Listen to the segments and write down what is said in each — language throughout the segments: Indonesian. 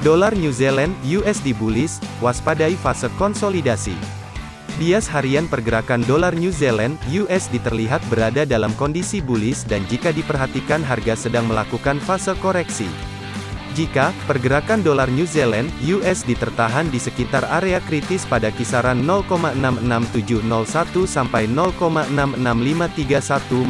Dolar New Zealand USD bullish, waspadai fase konsolidasi. Bias harian pergerakan dolar New Zealand USD terlihat berada dalam kondisi bullish dan jika diperhatikan harga sedang melakukan fase koreksi. Jika pergerakan dolar New Zealand (USD) tertahan di sekitar area kritis pada kisaran 0,66701 sampai 0,66531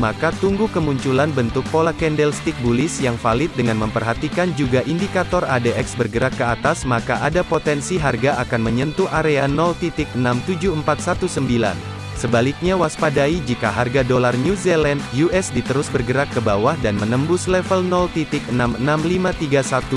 maka tunggu kemunculan bentuk pola candlestick bullish yang valid dengan memperhatikan juga indikator ADX bergerak ke atas maka ada potensi harga akan menyentuh area 0.67419. Sebaliknya waspadai jika harga dolar New Zealand USD terus bergerak ke bawah dan menembus level 0.66531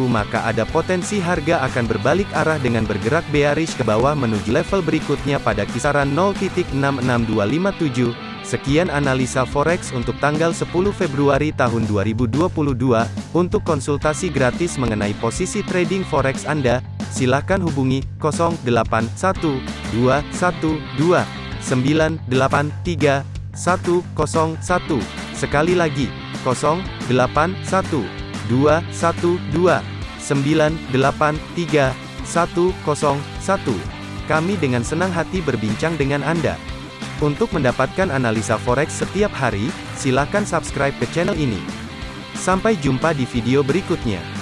maka ada potensi harga akan berbalik arah dengan bergerak bearish ke bawah menuju level berikutnya pada kisaran 0.66257. Sekian analisa forex untuk tanggal 10 Februari tahun 2022. Untuk konsultasi gratis mengenai posisi trading forex Anda, silakan hubungi 081212 983 101. Sekali lagi, 081 212 983 101. Kami dengan senang hati berbincang dengan Anda. Untuk mendapatkan analisa forex setiap hari, silakan subscribe ke channel ini. Sampai jumpa di video berikutnya.